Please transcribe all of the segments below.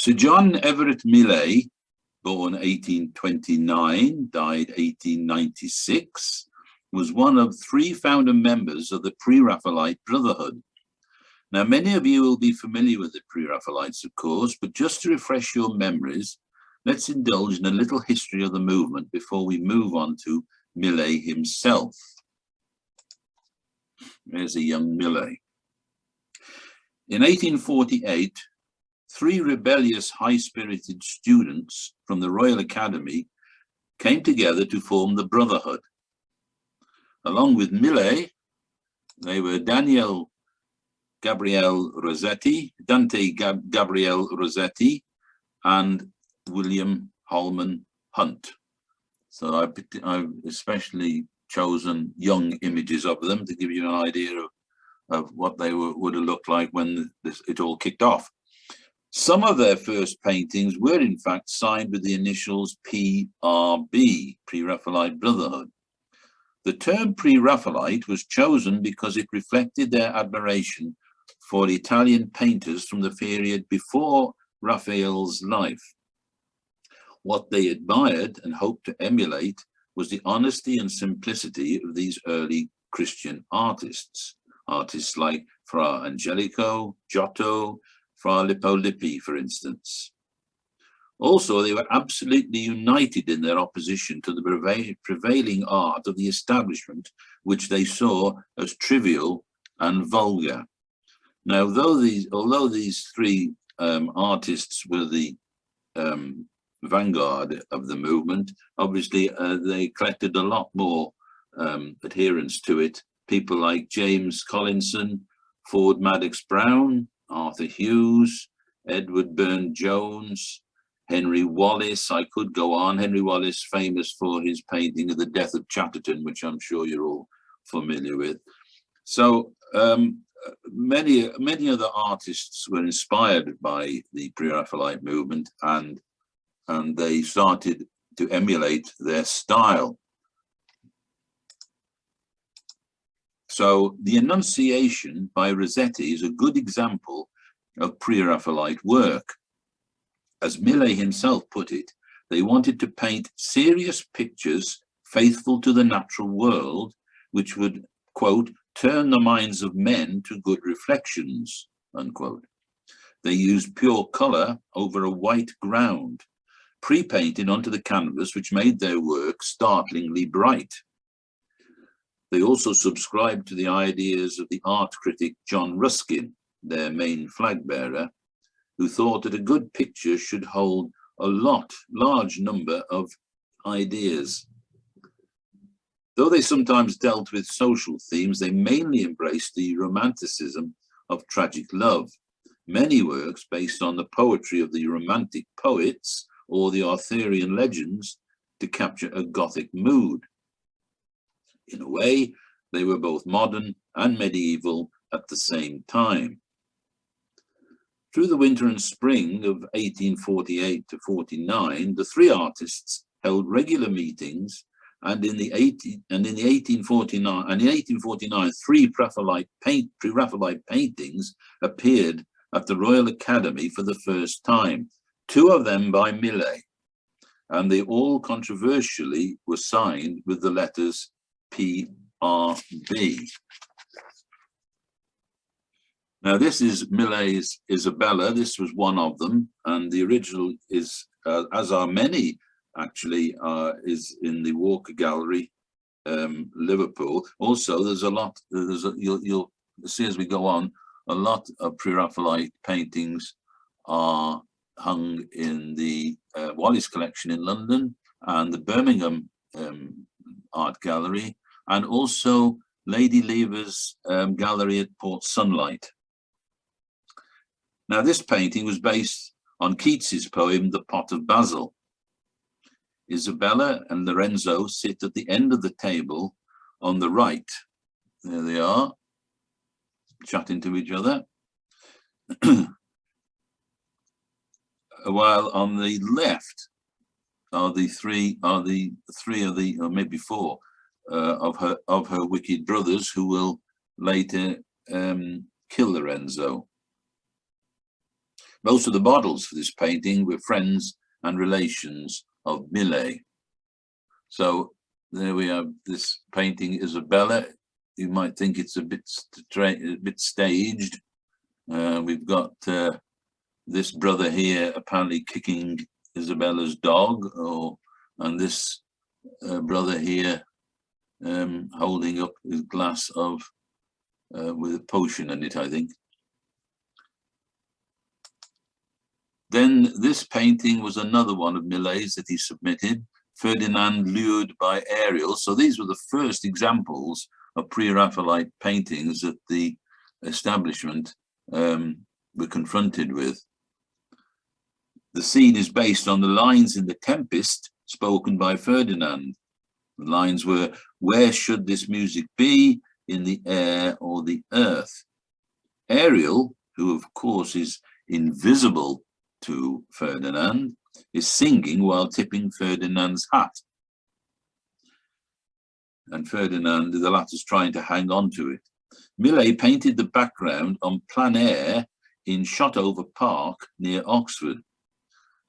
Sir John Everett Millais, born 1829, died 1896, was one of three founder members of the Pre-Raphaelite Brotherhood. Now, many of you will be familiar with the Pre-Raphaelites, of course, but just to refresh your memories, let's indulge in a little history of the movement before we move on to Millais himself. There's a young Millais. In 1848, three rebellious, high-spirited students from the Royal Academy came together to form the Brotherhood. Along with Millais, they were Daniel Gabriel Rossetti, Dante Gab Gabriel Rossetti, and William Holman Hunt. So I, I've especially chosen young images of them to give you an idea of, of what they were, would have looked like when this, it all kicked off. Some of their first paintings were in fact signed with the initials PRB, Pre-Raphaelite Brotherhood. The term Pre-Raphaelite was chosen because it reflected their admiration for Italian painters from the period before Raphael's life. What they admired and hoped to emulate was the honesty and simplicity of these early Christian artists. Artists like Fra Angelico, Giotto, Fra Lippi, for instance. Also, they were absolutely united in their opposition to the prevailing art of the establishment, which they saw as trivial and vulgar. Now, though these, although these three um, artists were the um, vanguard of the movement, obviously uh, they collected a lot more um, adherents to it. People like James Collinson, Ford Madox Brown, Arthur Hughes, Edward Burne Jones, Henry Wallis. I could go on. Henry Wallis, famous for his painting of the death of Chatterton, which I'm sure you're all familiar with. So um, many, many other artists were inspired by the Pre-Raphaelite movement and, and they started to emulate their style. So the Annunciation by Rossetti is a good example of pre-Raphaelite work. As Millais himself put it, they wanted to paint serious pictures faithful to the natural world, which would, quote, turn the minds of men to good reflections, unquote. They used pure color over a white ground, pre-painted onto the canvas, which made their work startlingly bright. They also subscribed to the ideas of the art critic John Ruskin, their main flag bearer, who thought that a good picture should hold a lot, large number of ideas. Though they sometimes dealt with social themes, they mainly embraced the romanticism of tragic love. Many works based on the poetry of the romantic poets or the Arthurian legends to capture a Gothic mood. In a way, they were both modern and medieval at the same time. Through the winter and spring of 1848 to 49, the three artists held regular meetings and in the 18 and in the 1849 and in 1849 three Pre-Raphaelite paint pre-Raphaelite paintings appeared at the Royal Academy for the first time, two of them by Millais, and they all controversially were signed with the letters PRB. Now this is Millais' Isabella, this was one of them, and the original is, uh, as are many actually, uh, is in the Walker Gallery, um, Liverpool. Also, there's a lot, there's a, you'll, you'll see as we go on, a lot of Pre-Raphaelite paintings are hung in the uh, Wallace collection in London and the Birmingham um, Art Gallery, and also Lady Lever's um, gallery at Port Sunlight. Now this painting was based on Keats's poem, The Pot of Basil. Isabella and Lorenzo sit at the end of the table on the right. There they are, chatting to each other. While on the left are the three are the three of the or maybe four of her of her wicked brothers who will later um, kill Lorenzo. Most of the models for this painting were friends and relations of Millais. So there we have this painting Isabella. You might think it's a bit a bit staged. Uh, we've got uh, this brother here apparently kicking Isabella's dog, or and this uh, brother here um, holding up his glass of uh, with a potion in it, I think. Then this painting was another one of Millais's that he submitted, Ferdinand lured by Ariel. So these were the first examples of pre-Raphaelite paintings that the establishment um, were confronted with. The scene is based on the lines in The Tempest spoken by Ferdinand. The lines were, where should this music be, in the air or the earth? Ariel, who of course is invisible to Ferdinand, is singing while tipping Ferdinand's hat. And Ferdinand, the latter's trying to hang on to it. Millais painted the background on plein air in Shotover Park near Oxford.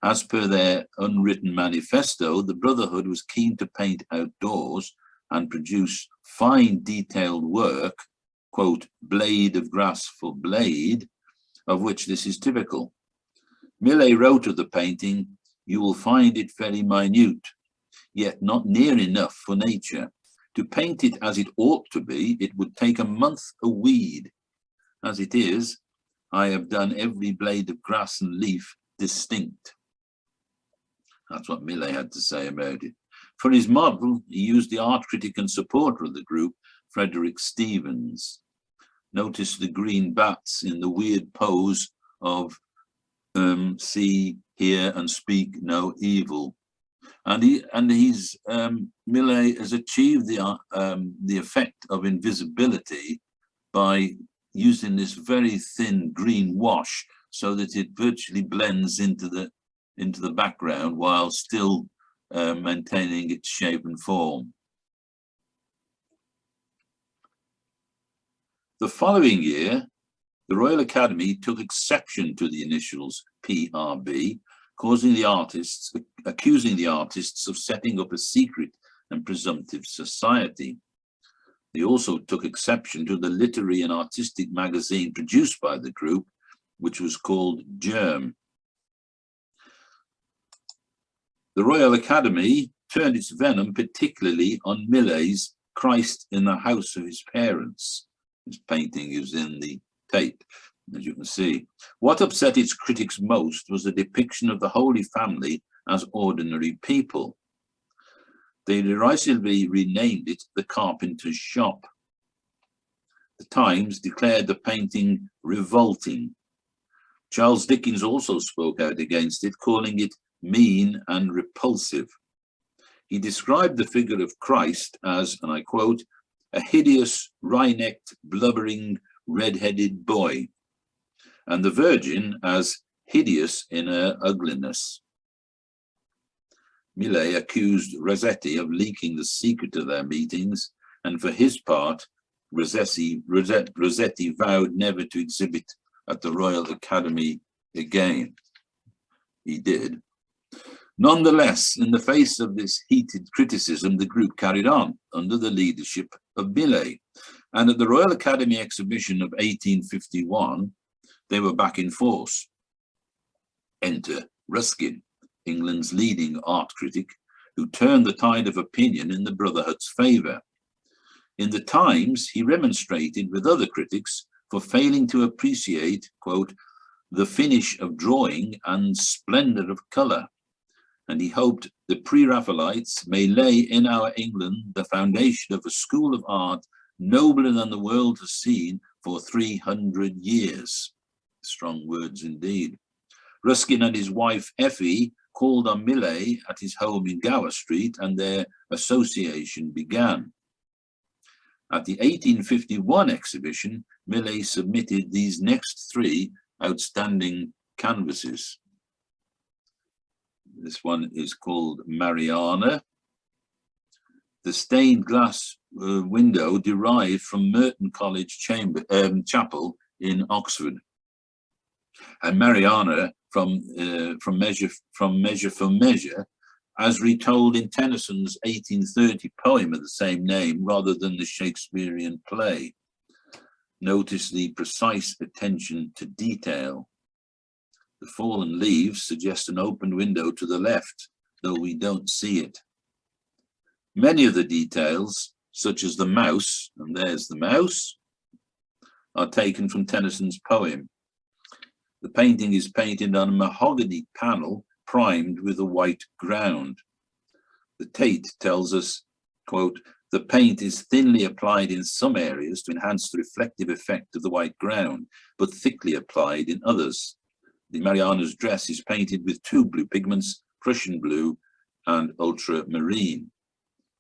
As per their unwritten manifesto, the Brotherhood was keen to paint outdoors and produce fine detailed work, quote, blade of grass for blade, of which this is typical. Millais wrote of the painting, you will find it very minute, yet not near enough for nature. To paint it as it ought to be, it would take a month a weed. As it is, I have done every blade of grass and leaf distinct. That's what Millais had to say about it. For his model, he used the art critic and supporter of the group, Frederic Stephens. Notice the green bats in the weird pose of um, see, hear and speak no evil. And he and he's um, Millais has achieved the um, the effect of invisibility by using this very thin green wash so that it virtually blends into the into the background while still uh, maintaining its shape and form. The following year, the Royal Academy took exception to the initials PRB, causing the artists, accusing the artists of setting up a secret and presumptive society. They also took exception to the literary and artistic magazine produced by the group, which was called Germ. The Royal Academy turned its venom particularly on Millais's Christ in the house of his parents. His painting is in the Tate, as you can see. What upset its critics most was the depiction of the Holy Family as ordinary people. They derisively renamed it the Carpenter's Shop. The Times declared the painting revolting. Charles Dickens also spoke out against it, calling it mean and repulsive. He described the figure of Christ as, and I quote, a hideous, wry-necked, blubbering, red-headed boy, and the Virgin as hideous in her ugliness. Millais accused Rossetti of leaking the secret of their meetings, and for his part, Rossetti, Rossetti vowed never to exhibit at the Royal Academy again. He did. Nonetheless, in the face of this heated criticism, the group carried on under the leadership of Millais, and at the Royal Academy exhibition of 1851, they were back in force. Enter Ruskin, England's leading art critic, who turned the tide of opinion in the Brotherhood's favour. In the Times, he remonstrated with other critics for failing to appreciate, quote, the finish of drawing and splendour of colour, and he hoped the pre-Raphaelites may lay in our England the foundation of a school of art nobler than the world has seen for 300 years. Strong words indeed. Ruskin and his wife Effie called on Millais at his home in Gower Street and their association began. At the 1851 exhibition, Millais submitted these next three outstanding canvases. This one is called Mariana. The stained glass uh, window derived from Merton College Chamber um, Chapel in Oxford. And Mariana from uh, from measure from measure for measure, as retold in Tennyson's 1830 poem of the same name, rather than the Shakespearean play. Notice the precise attention to detail. The fallen leaves suggest an open window to the left, though we don't see it. Many of the details, such as the mouse, and there's the mouse, are taken from Tennyson's poem. The painting is painted on a mahogany panel primed with a white ground. The Tate tells us, quote, the paint is thinly applied in some areas to enhance the reflective effect of the white ground, but thickly applied in others. The Mariana's dress is painted with two blue pigments, Prussian blue and ultramarine.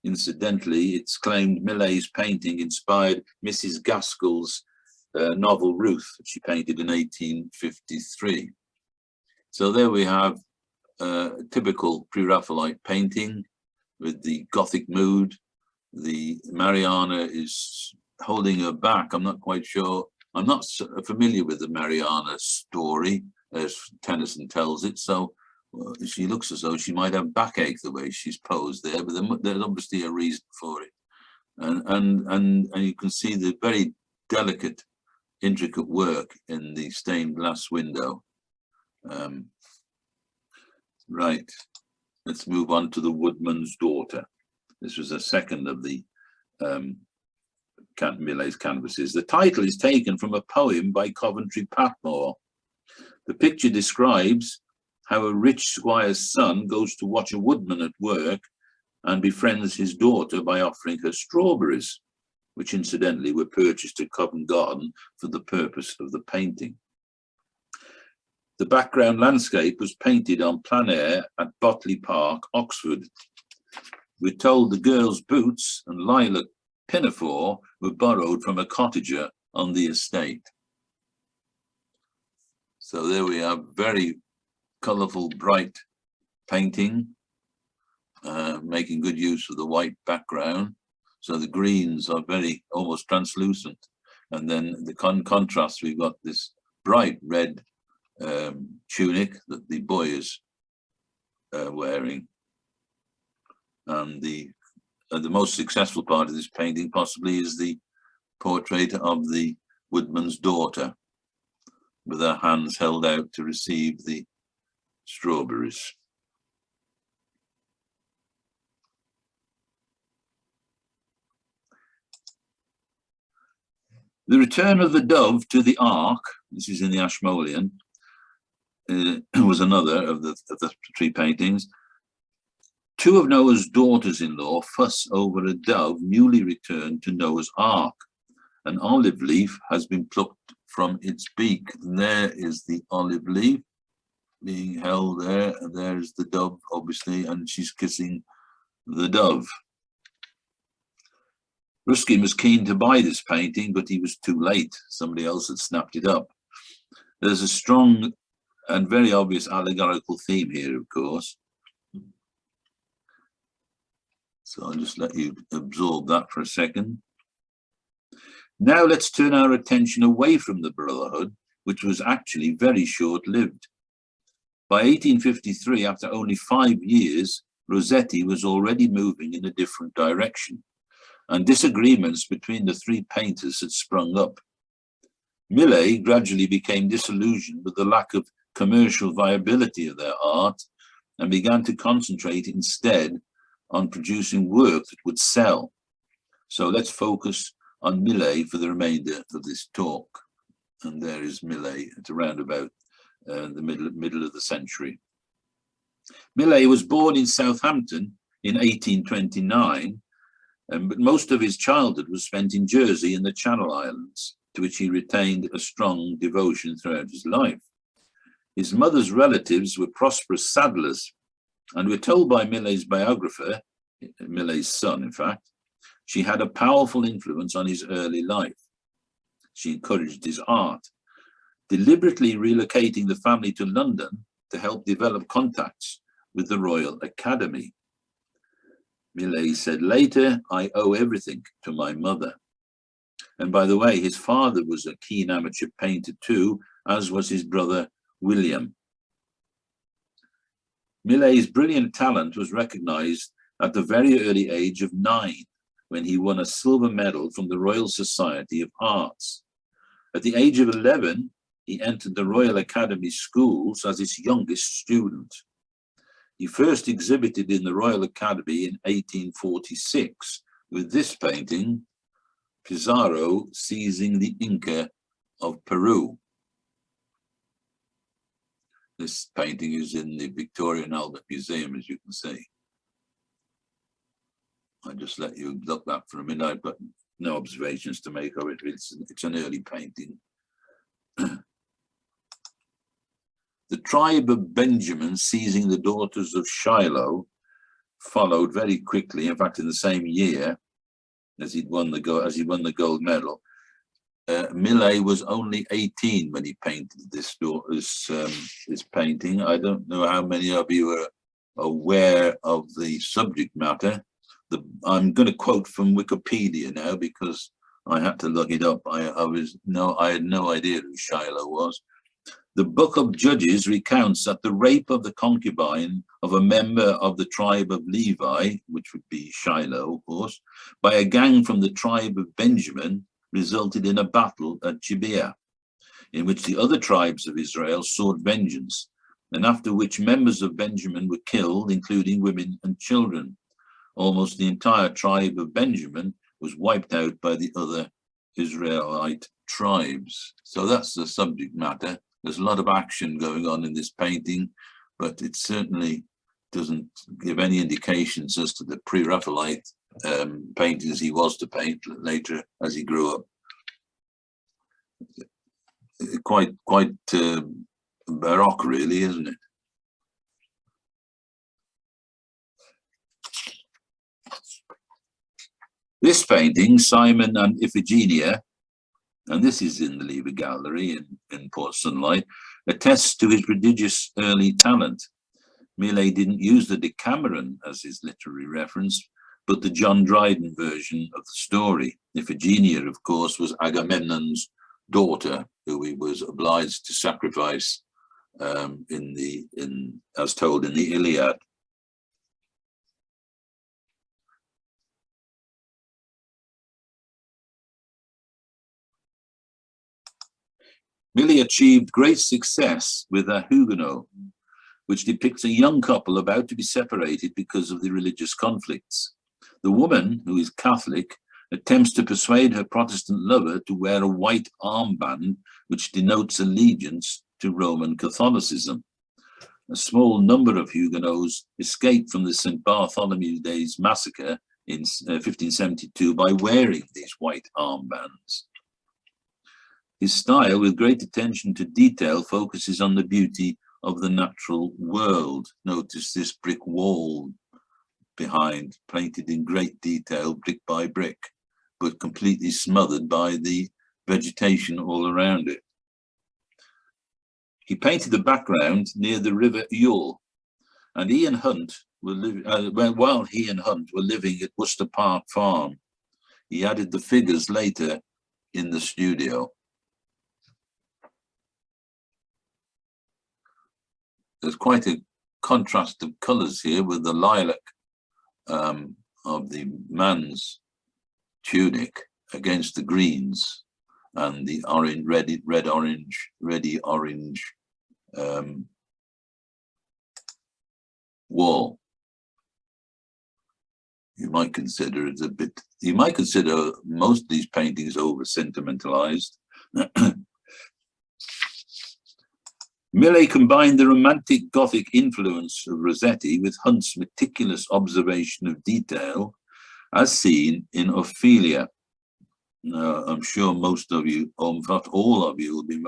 Incidentally, it's claimed Millais's painting inspired Mrs. Gaskell's uh, novel Ruth, which she painted in 1853. So there we have uh, a typical pre-Raphaelite painting with the Gothic mood, the Mariana is holding her back. I'm not quite sure. I'm not familiar with the Mariana story as Tennyson tells it. So uh, she looks as though she might have backache the way she's posed there, but there's obviously a reason for it. And, and, and, and you can see the very delicate, intricate work in the stained glass window. Um, right, let's move on to the woodman's daughter. This was a second of the um, Millais's canvases. The title is taken from a poem by Coventry Patmore. The picture describes how a rich squire's son goes to watch a woodman at work and befriends his daughter by offering her strawberries, which incidentally were purchased at Covent Garden for the purpose of the painting. The background landscape was painted on plein air at Botley Park, Oxford, we're told the girl's boots and lilac pinafore were borrowed from a cottager on the estate. So there we have very colourful, bright painting, uh, making good use of the white background. So the greens are very almost translucent. And then the con contrast, we've got this bright red um, tunic that the boy is uh, wearing and the uh, the most successful part of this painting possibly is the portrait of the woodman's daughter with her hands held out to receive the strawberries. The return of the dove to the ark, this is in the Ashmolean, uh, was another of the, of the three paintings, Two of Noah's daughters-in-law fuss over a dove newly returned to Noah's Ark. An olive leaf has been plucked from its beak. There is the olive leaf being held there. And there's the dove, obviously, and she's kissing the dove. Ruskin was keen to buy this painting, but he was too late. Somebody else had snapped it up. There's a strong and very obvious allegorical theme here, of course. So I'll just let you absorb that for a second. Now let's turn our attention away from the Brotherhood, which was actually very short-lived. By 1853, after only five years, Rossetti was already moving in a different direction, and disagreements between the three painters had sprung up. Millais gradually became disillusioned with the lack of commercial viability of their art and began to concentrate instead on producing work that would sell. So let's focus on Millais for the remainder of this talk. And there is Millais at around about uh, the middle, middle of the century. Millais was born in Southampton in 1829, um, but most of his childhood was spent in Jersey and the Channel Islands, to which he retained a strong devotion throughout his life. His mother's relatives were prosperous saddlers and we're told by Millais's biographer, Millais's son, in fact, she had a powerful influence on his early life. She encouraged his art, deliberately relocating the family to London to help develop contacts with the Royal Academy. Millais said later, I owe everything to my mother. And by the way, his father was a keen amateur painter too, as was his brother William. Millais's brilliant talent was recognized at the very early age of nine, when he won a silver medal from the Royal Society of Arts. At the age of 11, he entered the Royal Academy schools as its youngest student. He first exhibited in the Royal Academy in 1846 with this painting, Pizarro seizing the Inca of Peru. This painting is in the Victoria and Albert Museum, as you can see. I just let you look that for a minute. I've got no observations to make of it. It's, it's an early painting. the tribe of Benjamin seizing the daughters of Shiloh followed very quickly. In fact, in the same year as he'd won the gold, as he won the gold medal, uh, Millais was only 18 when he painted this this um, this painting. I don't know how many of you are aware of the subject matter the, I'm going to quote from Wikipedia now because I had to look it up. I, I was no, I had no idea who Shiloh was. The Book of Judges recounts that the rape of the concubine of a member of the tribe of Levi, which would be Shiloh, of course, by a gang from the tribe of Benjamin resulted in a battle at Gibeah, in which the other tribes of Israel sought vengeance, and after which members of Benjamin were killed, including women and children almost the entire tribe of Benjamin was wiped out by the other Israelite tribes. So that's the subject matter. There's a lot of action going on in this painting, but it certainly doesn't give any indications as to the pre-Raphaelite um, paintings he was to paint later as he grew up. Quite, quite uh, baroque, really, isn't it? This painting, Cymon and Iphigenia, and this is in the Lever Gallery in, in Port Sunlight, attests to his prodigious early talent. Millais didn't use the Decameron as his literary reference, but the John Dryden version of the story. Iphigenia, of course, was Agamemnon's daughter, who he was obliged to sacrifice um, in the in as told in the Iliad. Millais achieved great success with a Huguenot, which depicts a young couple about to be separated because of the religious conflicts. The woman, who is Catholic, attempts to persuade her Protestant lover to wear a white armband, which denotes allegiance to Roman Catholicism. A small number of Huguenots escaped from the St. Bartholomew Days massacre in 1572 uh, by wearing these white armbands. His style, with great attention to detail, focuses on the beauty of the natural world. Notice this brick wall behind, painted in great detail, brick by brick, but completely smothered by the vegetation all around it. He painted the background near the River Ewell, and and Hunt were living, uh, while he and Hunt were living at Worcester Park Farm. He added the figures later in the studio. There's quite a contrast of colors here with the lilac um, of the man's tunic against the greens and the orange, red, red orange, ready orange um, wall. You might consider it a bit, you might consider most of these paintings over sentimentalized Millais combined the romantic Gothic influence of Rossetti with Hunt's meticulous observation of detail as seen in Ophelia. Now, I'm sure most of you, or in fact all of you will be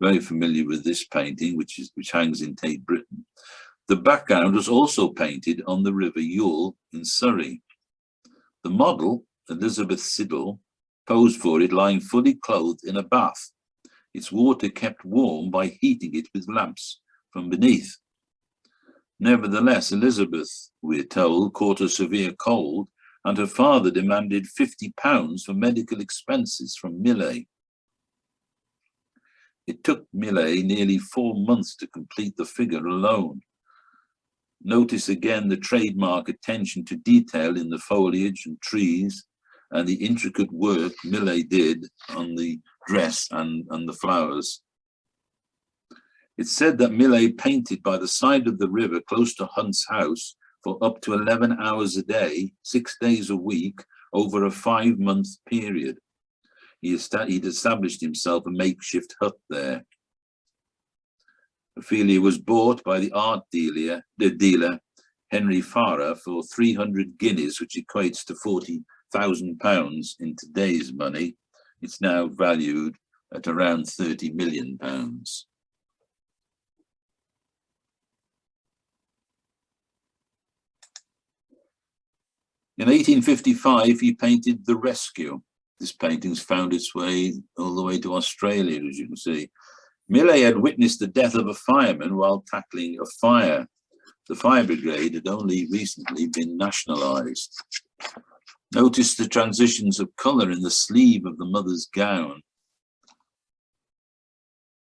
very familiar with this painting, which, is, which hangs in Tate Britain. The background was also painted on the River Ewell in Surrey. The model, Elizabeth Siddal, posed for it lying fully clothed in a bath its water kept warm by heating it with lamps from beneath. Nevertheless, Elizabeth, we're told, caught a severe cold and her father demanded 50 pounds for medical expenses from Millais. It took Millais nearly four months to complete the figure alone. Notice again the trademark attention to detail in the foliage and trees and the intricate work Millais did on the dress and, and the flowers. It's said that Millais painted by the side of the river close to Hunt's house for up to 11 hours a day, six days a week, over a five-month period. He he'd established himself a makeshift hut there. Ophelia was bought by the art dealer, the dealer Henry Farrer for 300 guineas, which equates to 40,000 pounds in today's money. It's now valued at around 30 million pounds. In 1855, he painted The Rescue. This painting's found its way all the way to Australia, as you can see. Millais had witnessed the death of a fireman while tackling a fire. The fire brigade had only recently been nationalised. Notice the transitions of colour in the sleeve of the mother's gown.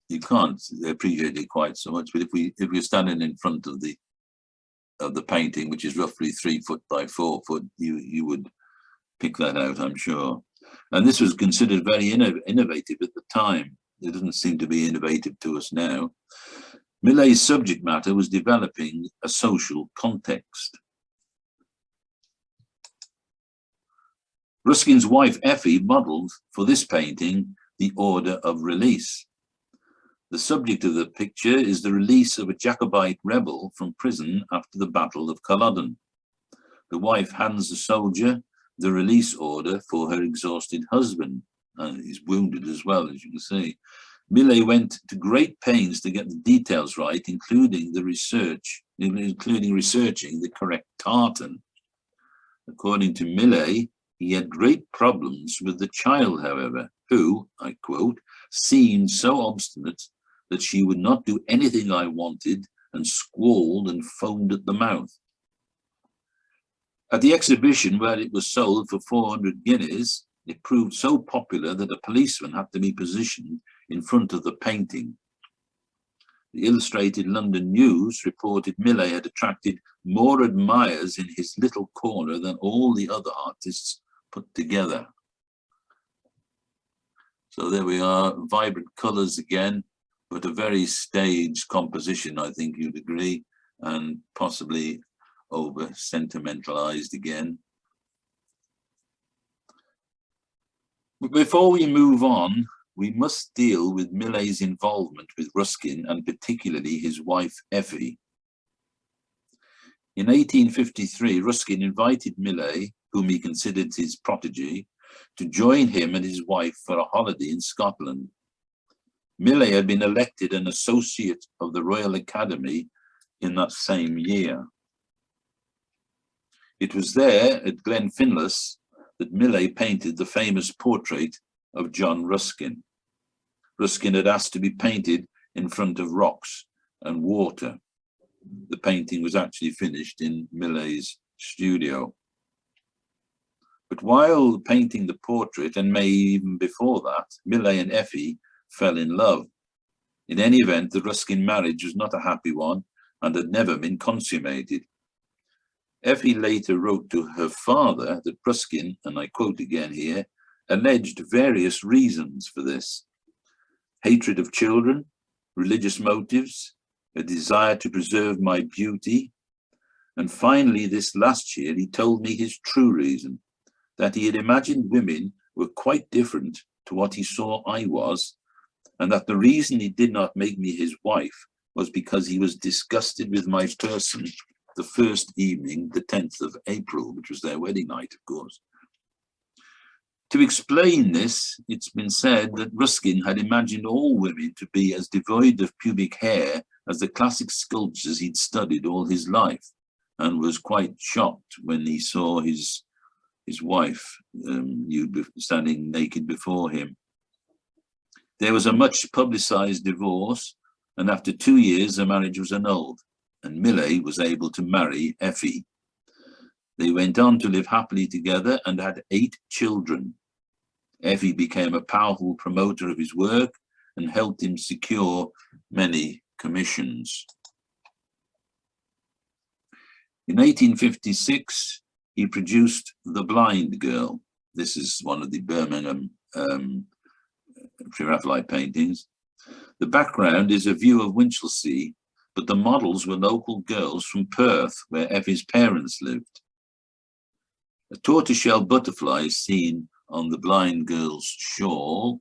You can't appreciate it quite so much, but if we if we're standing in front of the of the painting, which is roughly three foot by four foot, you, you would pick that out, I'm sure. And this was considered very inno innovative at the time. It doesn't seem to be innovative to us now. Millais' subject matter was developing a social context. Ruskin's wife Effie modelled for this painting the order of release. The subject of the picture is the release of a Jacobite rebel from prison after the Battle of Culloden. The wife hands the soldier the release order for her exhausted husband. And he's wounded as well, as you can see. Millais went to great pains to get the details right, including the research, including researching the correct tartan. According to Millais, he had great problems with the child, however, who, I quote, seemed so obstinate that she would not do anything I wanted and squalled and foamed at the mouth. At the exhibition where it was sold for 400 guineas, it proved so popular that a policeman had to be positioned in front of the painting. The Illustrated London News reported Millais had attracted more admirers in his little corner than all the other artists put together. So there we are, vibrant colours again, but a very staged composition, I think you'd agree, and possibly over sentimentalized again. But before we move on, we must deal with Millais' involvement with Ruskin and particularly his wife Effie. In 1853, Ruskin invited Millais, whom he considered his protege, to join him and his wife for a holiday in Scotland. Millais had been elected an associate of the Royal Academy in that same year. It was there at Glenfinlas that Millais painted the famous portrait of John Ruskin. Ruskin had asked to be painted in front of rocks and water. The painting was actually finished in Millais's studio. But while painting the portrait, and may even before that, Millais and Effie fell in love. In any event, the Ruskin marriage was not a happy one and had never been consummated. Effie later wrote to her father that Ruskin, and I quote again here, alleged various reasons for this. Hatred of children, religious motives, a desire to preserve my beauty, and finally this last year he told me his true reason, that he had imagined women were quite different to what he saw I was and that the reason he did not make me his wife was because he was disgusted with my person the first evening, the 10th of April, which was their wedding night, of course. To explain this, it's been said that Ruskin had imagined all women to be as devoid of pubic hair as the classic sculptures he'd studied all his life, and was quite shocked when he saw his his wife um, standing naked before him. There was a much publicized divorce, and after two years, the marriage was annulled, and Millais was able to marry Effie. They went on to live happily together and had eight children. Effie became a powerful promoter of his work and helped him secure many commissions. In 1856, he produced The Blind Girl. This is one of the Birmingham um, Pre-Raphaelite paintings. The background is a view of Winchelsea, but the models were local girls from Perth, where Effie's parents lived. A tortoiseshell butterfly is seen on the blind girl's shawl,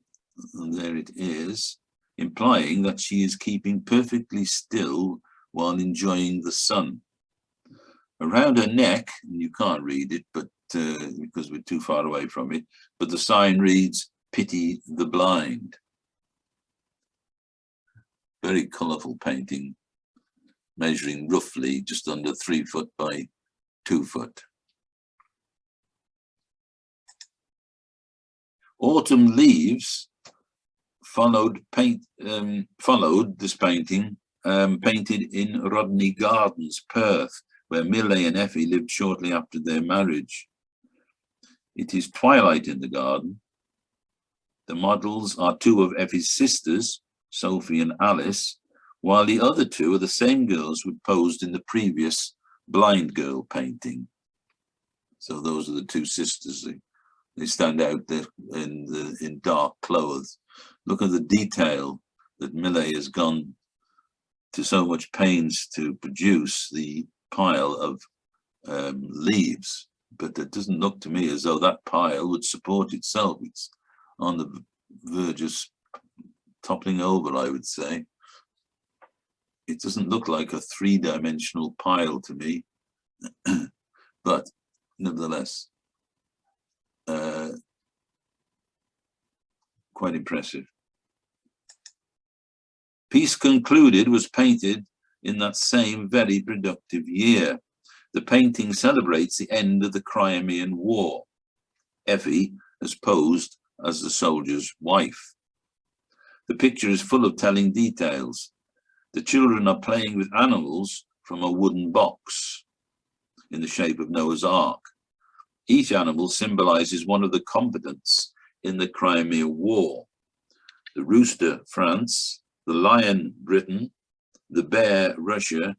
and there it is, implying that she is keeping perfectly still while enjoying the sun. Around her neck, and you can't read it, but uh, because we're too far away from it, but the sign reads, pity the blind. Very colourful painting, measuring roughly just under three foot by two foot. Autumn Leaves followed paint um, followed this painting um, painted in Rodney Gardens, Perth, where Millais and Effie lived shortly after their marriage. It is twilight in the garden. The models are two of Effie's sisters, Sophie and Alice, while the other two are the same girls who posed in the previous blind girl painting. So those are the two sisters. They stand out there in the in dark clothes. Look at the detail that Millais has gone to so much pains to produce the pile of um, leaves, but it doesn't look to me as though that pile would support itself. It's on the verge of toppling over, I would say. It doesn't look like a three-dimensional pile to me, but nevertheless, uh, quite impressive. Peace Concluded was painted in that same very productive year. The painting celebrates the end of the Crimean War. Effie has posed as the soldier's wife. The picture is full of telling details. The children are playing with animals from a wooden box in the shape of Noah's Ark. Each animal symbolizes one of the combatants in the Crimea War. The rooster, France, the lion, Britain, the bear, Russia,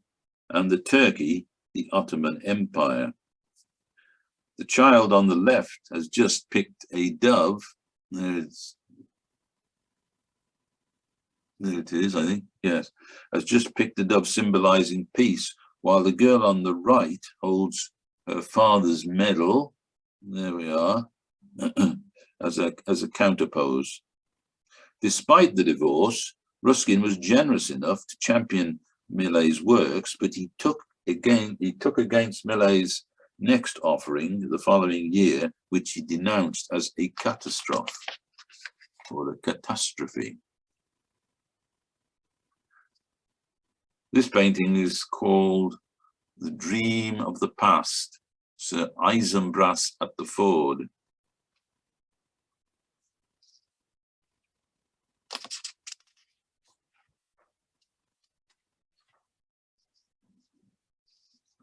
and the turkey, the Ottoman Empire. The child on the left has just picked a dove. There, there it is, I think, yes, has just picked a dove symbolizing peace, while the girl on the right holds her father's medal there we are, as a, as a counterpose. Despite the divorce, Ruskin was generous enough to champion Millais' works, but he took again he took against Millais' next offering the following year, which he denounced as a catastrophe or a catastrophe. This painting is called The Dream of the Past Sir Isumbras at the Ford.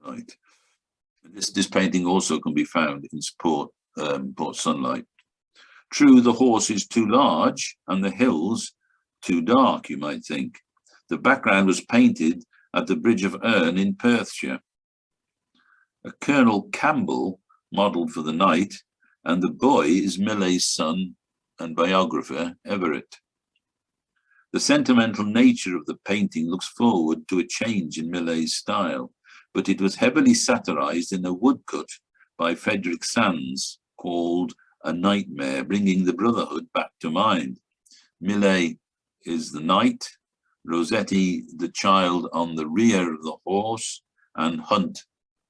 Right. This, this painting also can be found in Port, um, Port Sunlight. True, the horse is too large and the hills too dark, you might think. The background was painted at the Bridge of Earn in Perthshire a Colonel Campbell modelled for the knight, and the boy is Millais's son and biographer, Everett. The sentimental nature of the painting looks forward to a change in Millais's style, but it was heavily satirized in a woodcut by Frederick Sandys called A Nightmare, bringing the Brotherhood back to mind. Millais is the knight, Rossetti the child on the rear of the horse, and Hunt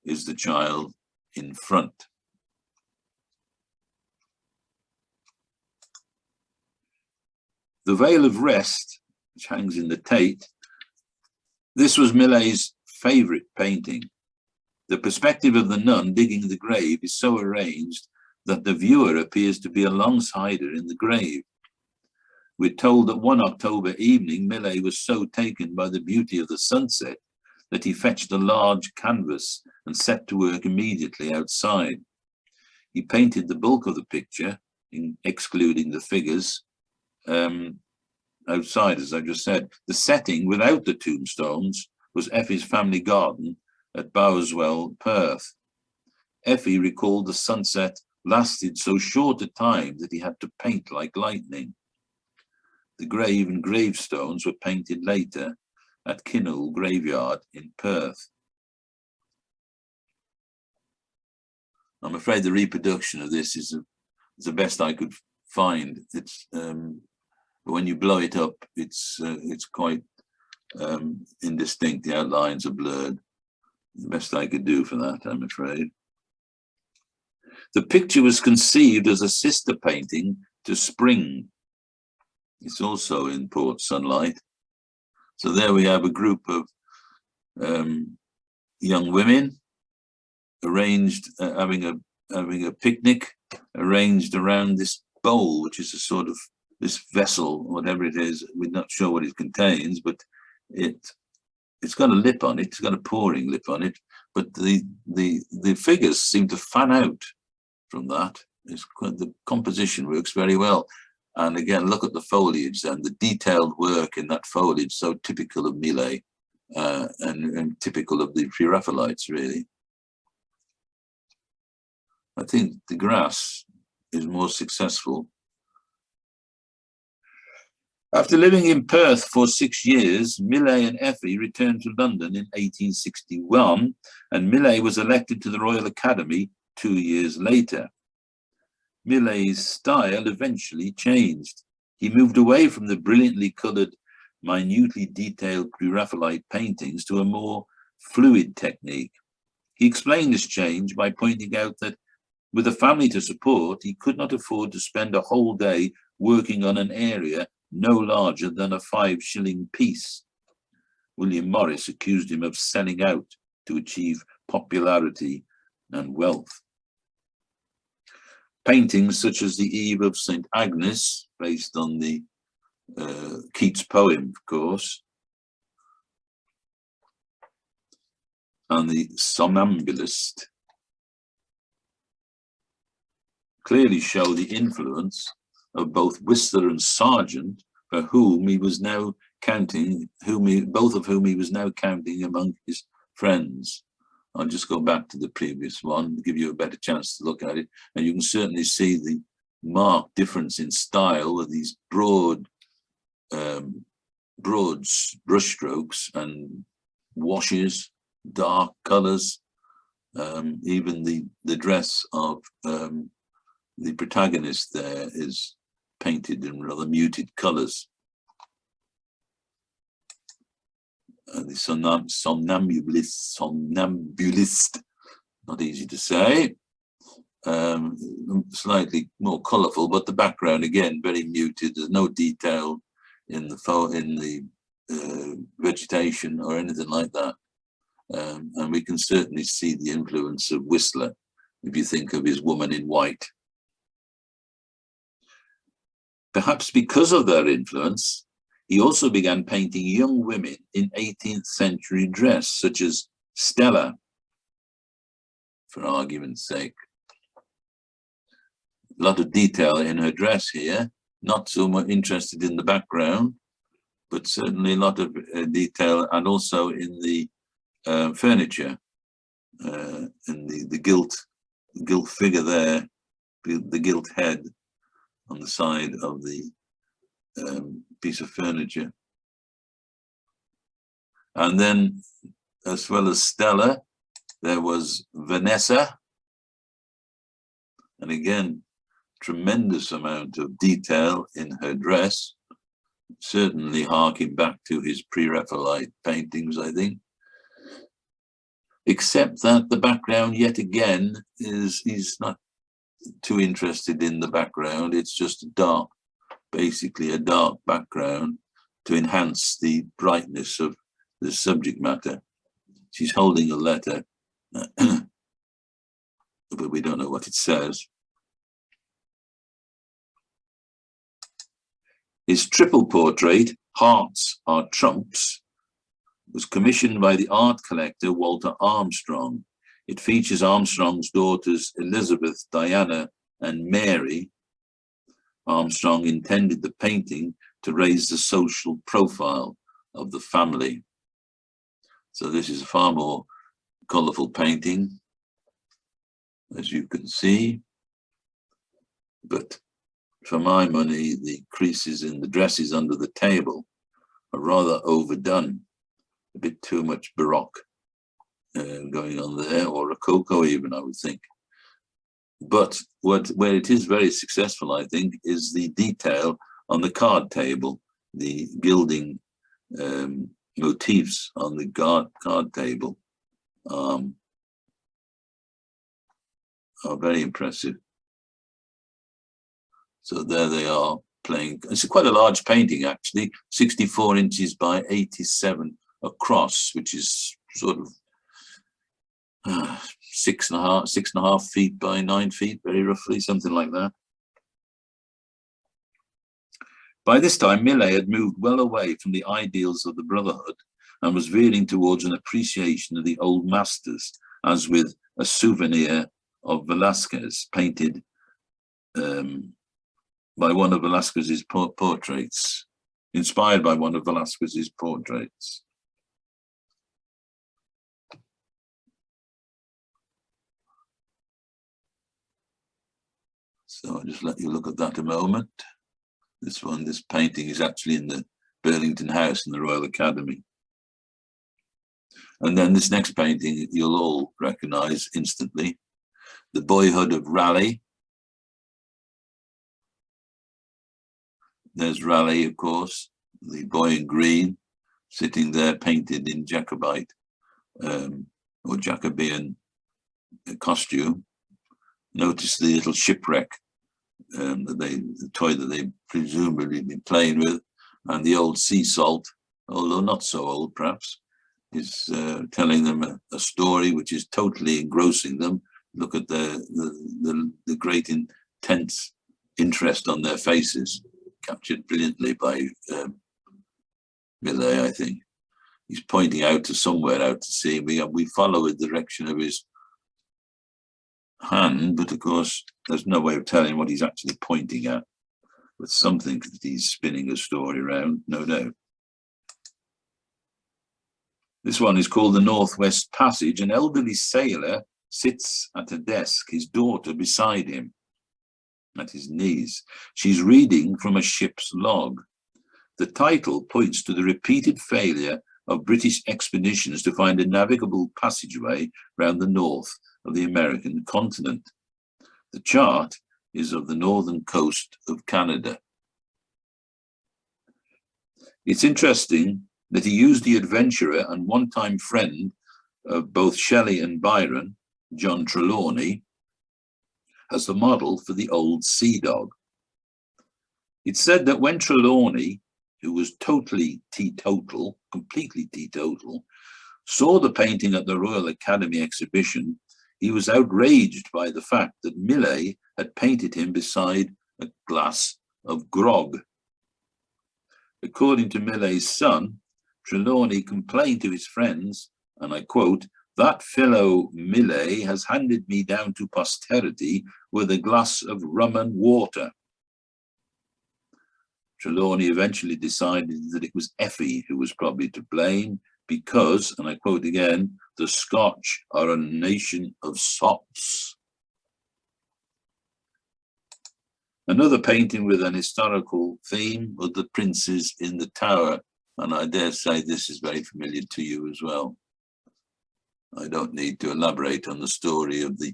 is the child in front. The Vale of Rest, which hangs in the Tate, this was Millais' favourite painting. The perspective of the nun digging the grave is so arranged that the viewer appears to be alongside her in the grave. We're told that one October evening, Millais was so taken by the beauty of the sunset that he fetched a large canvas and set to work immediately outside. He painted the bulk of the picture, in, excluding the figures, um, outside, as I just said. The setting without the tombstones was Effie's family garden at Bowerswell, Perth. Effie recalled the sunset lasted so short a time that he had to paint like lightning. The grave and gravestones were painted later at Kinnoull Graveyard in Perth. I'm afraid the reproduction of this is, a, is the best I could find. It's um, when you blow it up, it's uh, it's quite um, indistinct. The outlines are blurred. The best I could do for that, I'm afraid. The picture was conceived as a sister painting to Spring. It's also in Port Sunlight. So there we have a group of um, young women arranged, uh, having a having a picnic, arranged around this bowl, which is a sort of this vessel, whatever it is. We're not sure what it contains, but it it's got a lip on it. It's got a pouring lip on it. But the the the figures seem to fan out from that. It's quite, the composition works very well. And again, look at the foliage and the detailed work in that foliage, so typical of Millais uh, and, and typical of the Pre-Raphaelites, really. I think the grass is more successful. After living in Perth for six years, Millais and Effie returned to London in 1861, and Millais was elected to the Royal Academy two years later. Millais's style eventually changed. He moved away from the brilliantly coloured, minutely detailed Pre-Raphaelite paintings to a more fluid technique. He explained this change by pointing out that with a family to support, he could not afford to spend a whole day working on an area no larger than a five shilling piece. William Morris accused him of selling out to achieve popularity and wealth. Paintings such as the Eve of St. Agnes, based on the uh, Keats poem, of course, and the Somnambulist, clearly show the influence of both Whistler and Sargent, for whom he was now counting, whom he, both of whom he was now counting among his friends. I'll just go back to the previous one, give you a better chance to look at it. And you can certainly see the marked difference in style with these broad, um, broad brushstrokes and washes, dark colors. Um, even the, the dress of um, the protagonist there is painted in rather muted colors. uh, the somnam somnambulist, somnambulist, not easy to say, um, slightly more colourful, but the background again very muted. There's no detail in the in the uh, vegetation or anything like that, um, and we can certainly see the influence of Whistler if you think of his woman in white. Perhaps because of their influence, he also began painting young women in 18th century dress, such as Stella, for argument's sake. A lot of detail in her dress here, not so much interested in the background, but certainly a lot of uh, detail and also in the uh, furniture, uh, in the, the gilt, gilt figure there, the, the gilt head on the side of the um, piece of furniture. And then, as well as Stella, there was Vanessa. And again, tremendous amount of detail in her dress, certainly harking back to his pre-Raphaelite paintings, I think. Except that the background, yet again, is he's not too interested in the background. It's just dark basically a dark background to enhance the brightness of the subject matter. She's holding a letter, but we don't know what it says. His triple portrait, Hearts Are Trumps, was commissioned by the art collector Walter Armstrong. It features Armstrong's daughters Elizabeth, Diana, and Mary, Armstrong intended the painting to raise the social profile of the family. So this is a far more colourful painting, as you can see. But for my money, the creases in the dresses under the table are rather overdone, a bit too much Baroque uh, going on there, or a Rococo even, I would think. But what where it is very successful, I think, is the detail on the card table, the gilding um, motifs on the card, card table um, are very impressive. So there they are playing. It's quite a large painting, actually, 64 inches by 87 across, which is sort of six and a half, six and a half feet by nine feet, very roughly, something like that. By this time, Millais had moved well away from the ideals of the Brotherhood and was veering towards an appreciation of the old masters, as with a souvenir of Velasquez painted um, by one of Velasquez's portraits, inspired by one of Velasquez's portraits. So I'll just let you look at that a moment. This one, this painting is actually in the Burlington House in the Royal Academy. And then this next painting you'll all recognize instantly, The Boyhood of Raleigh There's Raleigh, of course, the boy in green, sitting there painted in Jacobite um, or Jacobean costume. Notice the little shipwreck um, that they, the toy that they presumably been playing with, and the old sea salt, although not so old perhaps, is uh, telling them a, a, story which is totally engrossing them. Look at the, the, the, the great intense interest on their faces captured brilliantly by um, Millais, I think. He's pointing out to somewhere out to sea. We, we follow the direction of his hand, but of course, there's no way of telling what he's actually pointing at. With something that he's spinning a story around, no doubt. This one is called the Northwest Passage. An elderly sailor sits at a desk, his daughter beside him at his knees. She's reading from a ship's log. The title points to the repeated failure of British expeditions to find a navigable passageway round the north of the American continent. The chart is of the northern coast of Canada. It's interesting that he used the adventurer and one-time friend of both Shelley and Byron, John Trelawny, as the model for the old sea dog. It's said that when Trelawny, who was totally teetotal, completely teetotal, saw the painting at the Royal Academy exhibition, he was outraged by the fact that Millais had painted him beside a glass of grog. According to Millais's son, Trelawny complained to his friends, and I quote, that fellow Millais has handed me down to posterity with a glass of rum and water. Trelawny eventually decided that it was Effie who was probably to blame because, and I quote again, the Scotch are a nation of sops. Another painting with an historical theme was the princes in the tower, and I dare say this is very familiar to you as well. I don't need to elaborate on the story of the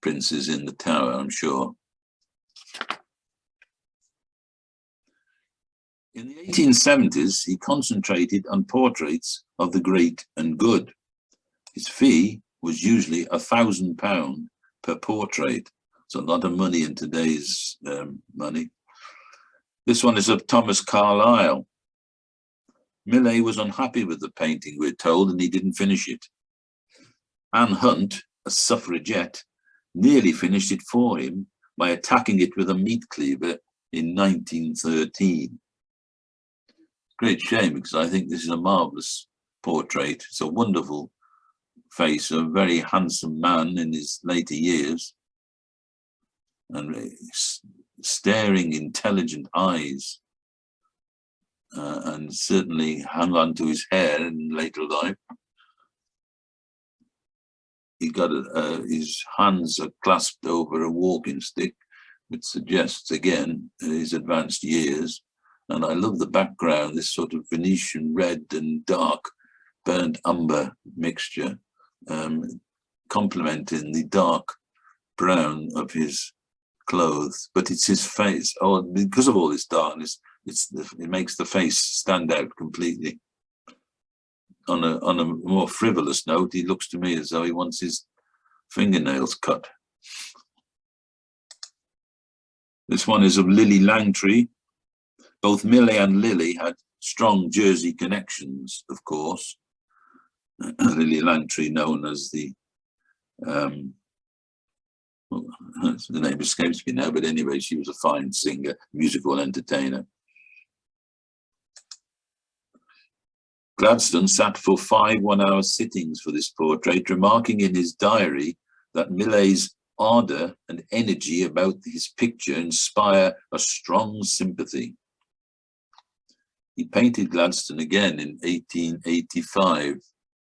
princes in the tower, I'm sure. In the 1870s, he concentrated on portraits of the great and good. His fee was usually a thousand pound per portrait. It's a lot of money in today's um, money. This one is of Thomas Carlyle. Millais was unhappy with the painting, we're told, and he didn't finish it. Anne Hunt, a suffragette, nearly finished it for him by attacking it with a meat cleaver in 1913. Great shame because I think this is a marvellous portrait. It's a wonderful face a very handsome man in his later years and staring intelligent eyes uh, and certainly hung on to his hair in later life. He got uh, his hands are clasped over a walking stick, which suggests again his advanced years. And I love the background, this sort of Venetian red and dark burnt umber mixture, um, complementing the dark brown of his clothes. But it's his face. Oh, because of all this darkness, it's the, it makes the face stand out completely. On a on a more frivolous note, he looks to me as though he wants his fingernails cut. This one is of Lillie Langtry. Both Millais and Lillie had strong Jersey connections, of course. Lillie Langtry, known as the um, well, the name escapes me now, but anyway, she was a fine singer, musical entertainer. Gladstone sat for five one-hour sittings for this portrait, remarking in his diary that Millais's ardour and energy about his picture inspire a strong sympathy. He painted Gladstone again in 1885.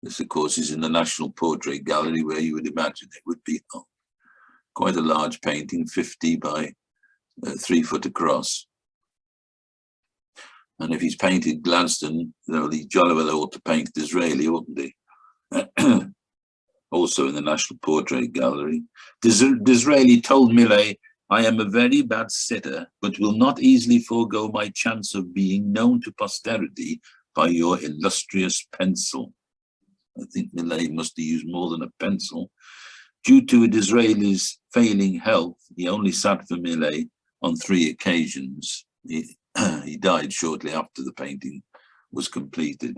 This, of course, is in the National Portrait Gallery, where you would imagine it would be oh, quite a large painting, 50 by uh, three foot across. And if he's painted Gladstone, know, he jolly well ought to paint Disraeli, oughtn't he? also in the National Portrait Gallery. Dis Disraeli told Millais, I am a very bad sitter, but will not easily forego my chance of being known to posterity by your illustrious pencil. I think Millais must have used more than a pencil. Due to Disraeli's failing health, he only sat for Millais on three occasions. He, he died shortly after the painting was completed.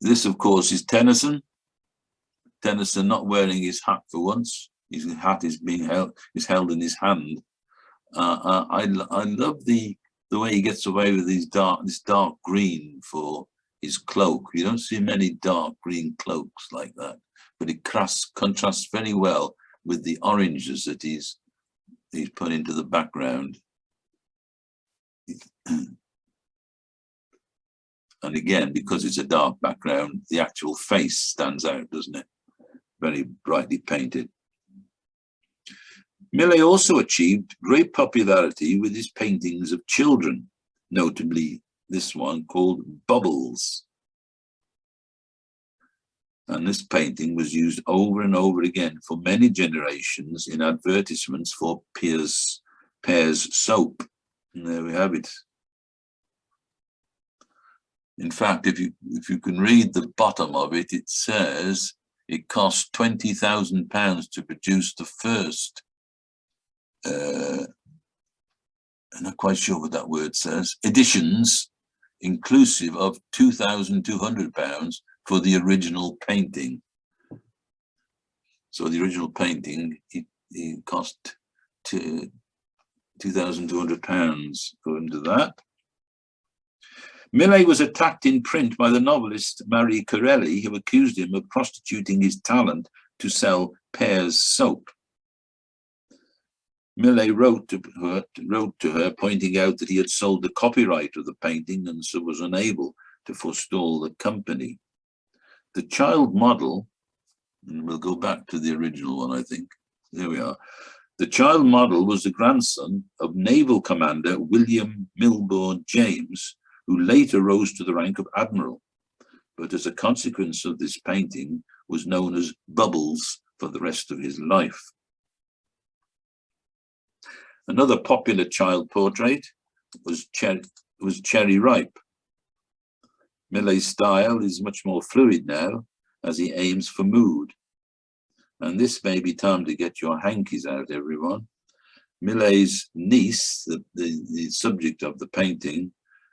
This, of course, is Tennyson. Tennyson not wearing his hat for once. His hat is being held is held in his hand. Uh, uh I I love the the way he gets away with these dark this dark green for his cloak. You don't see many dark green cloaks like that, but it contrasts very well with the oranges that he's he's put into the background. and again, because it's a dark background, the actual face stands out, doesn't it? Very brightly painted. Millais also achieved great popularity with his paintings of children, notably this one called Bubbles. And this painting was used over and over again for many generations in advertisements for Pears, Pears soap. And there we have it. In fact, if you if you can read the bottom of it, it says it cost twenty thousand pounds to produce the first. Uh, I'm not quite sure what that word says. Editions, inclusive of two thousand two hundred pounds for the original painting. So the original painting it, it cost to 2,200 pounds according to that. Millais was attacked in print by the novelist Marie Corelli, who accused him of prostituting his talent to sell Pears soap. Millais wrote to, her, wrote to her, pointing out that he had sold the copyright of the painting and so was unable to forestall the company. The child model, and we'll go back to the original one, I think. There we are. The child model was the grandson of Naval Commander William Milbourne James, who later rose to the rank of admiral, but as a consequence of this painting was known as Bubbles for the rest of his life. Another popular child portrait was, Cher was Cherry Ripe. Millais's style is much more fluid now as he aims for mood. And this may be time to get your hankies out, everyone. Millais's niece, the, the, the subject of the painting,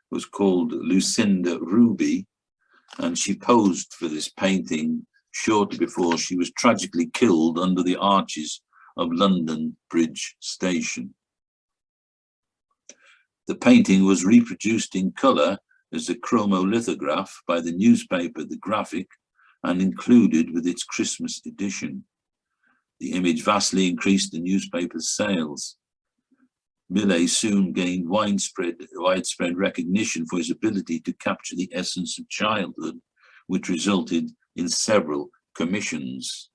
was called Lucinda Ruby, and she posed for this painting shortly before she was tragically killed under the arches of London Bridge Station. The painting was reproduced in colour as a chromolithograph by the newspaper The Graphic and included with its Christmas edition. The image vastly increased the newspaper's sales. Millais soon gained widespread, widespread recognition for his ability to capture the essence of childhood, which resulted in several commissions.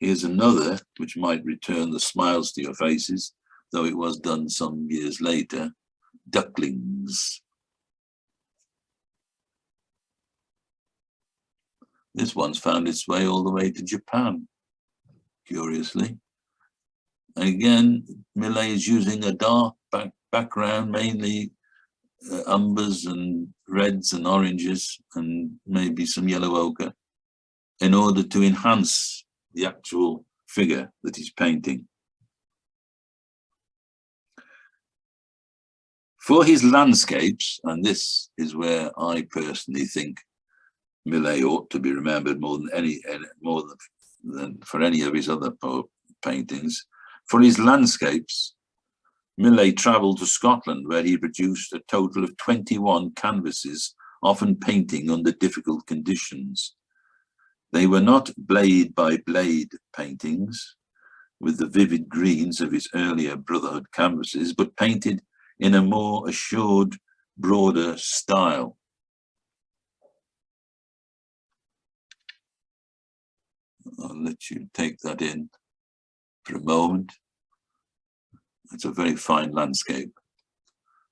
Here's another, which might return the smiles to your faces, though it was done some years later, Ducklings. This one's found its way all the way to Japan, curiously. And Again, Millais is using a dark back background, mainly uh, umbers and reds and oranges and maybe some yellow ochre in order to enhance the actual figure that he's painting. For his landscapes, and this is where I personally think Millais ought to be remembered more than any, more than, for any of his other paintings. For his landscapes, Millais travelled to Scotland where he produced a total of 21 canvases, often painting under difficult conditions. They were not blade by blade paintings with the vivid greens of his earlier Brotherhood canvases, but painted in a more assured, broader style. I'll let you take that in for a moment. It's a very fine landscape.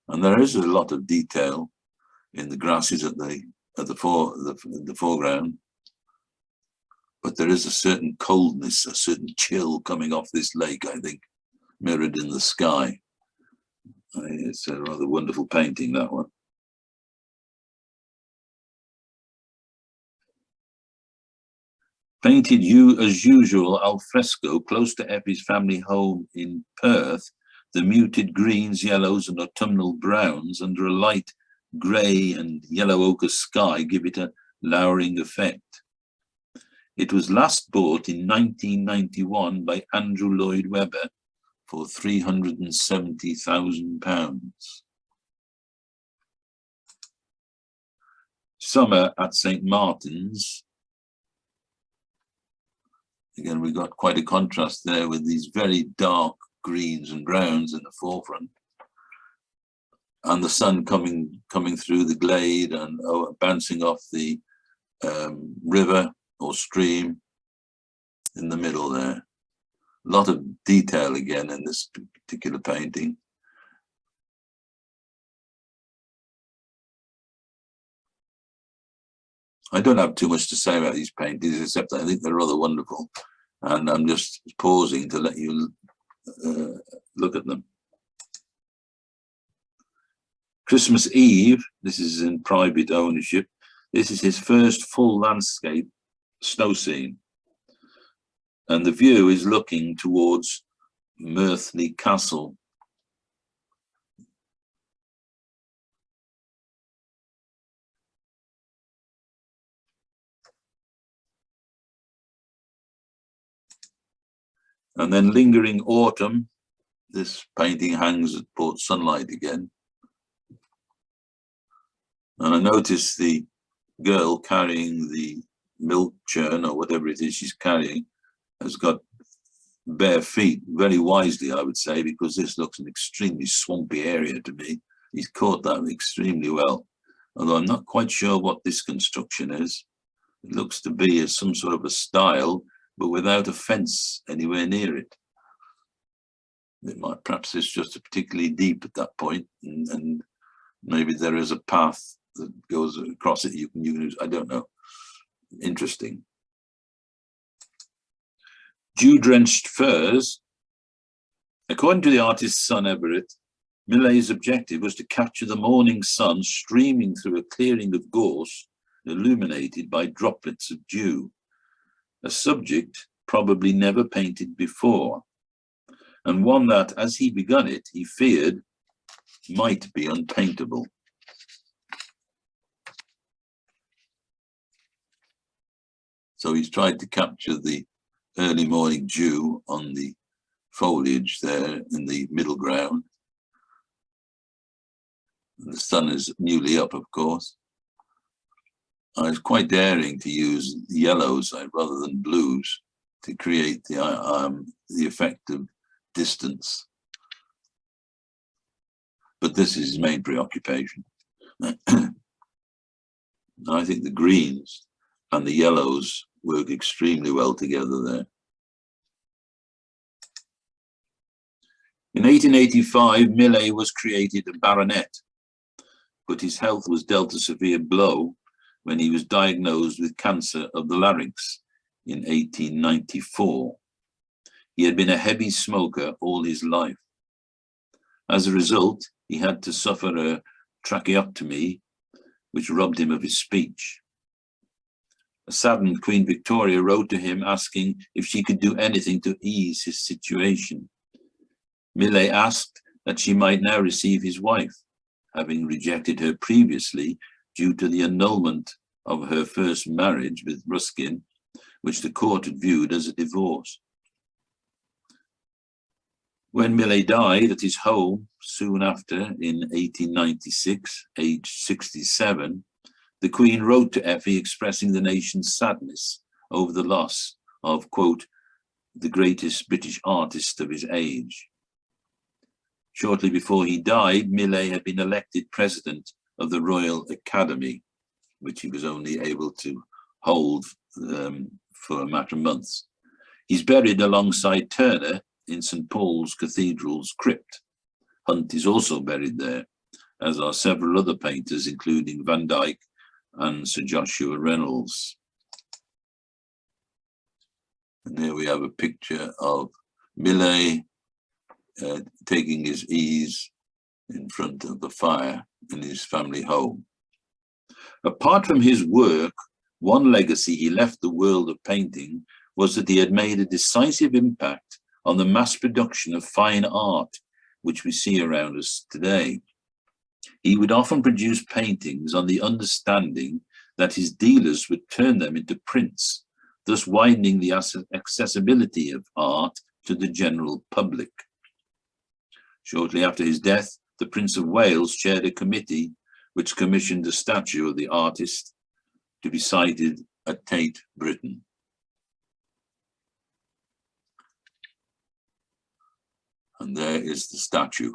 And there is a lot of detail in the grasses at the at the, fore, the, the foreground. But there is a certain coldness, a certain chill coming off this lake, I think, mirrored in the sky. It's a rather wonderful painting, that one. Painted you as usual al fresco close to Effie's family home in Perth, the muted greens, yellows and autumnal browns under a light grey and yellow ochre sky give it a lowering effect. It was last bought in 1991 by Andrew Lloyd Webber for £370,000. Summer at St. Martin's Again, we've got quite a contrast there with these very dark greens and browns in the forefront. And the sun coming coming through the glade and oh, bouncing off the um, river or stream in the middle there. Lot of detail again in this particular painting. I don't have too much to say about these paintings, except I think they're rather wonderful. And I'm just pausing to let you uh, look at them. Christmas Eve, this is in private ownership. This is his first full landscape snow scene. And the view is looking towards Murthly Castle And then lingering autumn, this painting hangs at Port Sunlight again. And I notice the girl carrying the milk churn or whatever it is she's carrying has got bare feet very wisely, I would say, because this looks an extremely swampy area to me. He's caught that extremely well, although I'm not quite sure what this construction is. It looks to be as some sort of a stile but without a fence anywhere near it. It might, perhaps it's just particularly deep at that point, and, and maybe there is a path that goes across it. You can use, I don't know. Interesting. Dew-drenched furze. According to the artist's son Everett, Millais's objective was to capture the morning sun streaming through a clearing of gorse illuminated by droplets of dew a subject probably never painted before, and one that, as he begun it, he feared might be unpaintable. So he's tried to capture the early morning dew on the foliage there in the middle ground. The sun is newly up, of course. I was quite daring to use yellows rather than blues to create the uh, um, the effect of distance. but this is his main preoccupation. I think the greens and the yellows work extremely well together there. In 1885, Millais was created a baronet, but his health was dealt a severe blow when he was diagnosed with cancer of the larynx in 1894. He had been a heavy smoker all his life. As a result, he had to suffer a tracheotomy, which robbed him of his speech. A saddened Queen Victoria wrote to him asking if she could do anything to ease his situation. Millais asked that she might now receive his wife, having rejected her previously due to the annulment of her first marriage with Ruskin, which the court had viewed as a divorce. When Millais died at his home soon after in 1896, aged 67, the Queen wrote to Effie expressing the nation's sadness over the loss of, quote, the greatest British artist of his age. Shortly before he died, Millais had been elected president of the Royal Academy, which he was only able to hold um, for a matter of months. He's buried alongside Turner in St. Paul's Cathedral's crypt. Hunt is also buried there, as are several other painters, including Van Dyck and Sir Joshua Reynolds. And here we have a picture of Millais uh, taking his ease in front of the fire in his family home. Apart from his work, one legacy he left the world of painting was that he had made a decisive impact on the mass production of fine art, which we see around us today. He would often produce paintings on the understanding that his dealers would turn them into prints, thus widening the accessibility of art to the general public. Shortly after his death, the Prince of Wales chaired a committee which commissioned a statue of the artist to be sited at Tate Britain. And there is the statue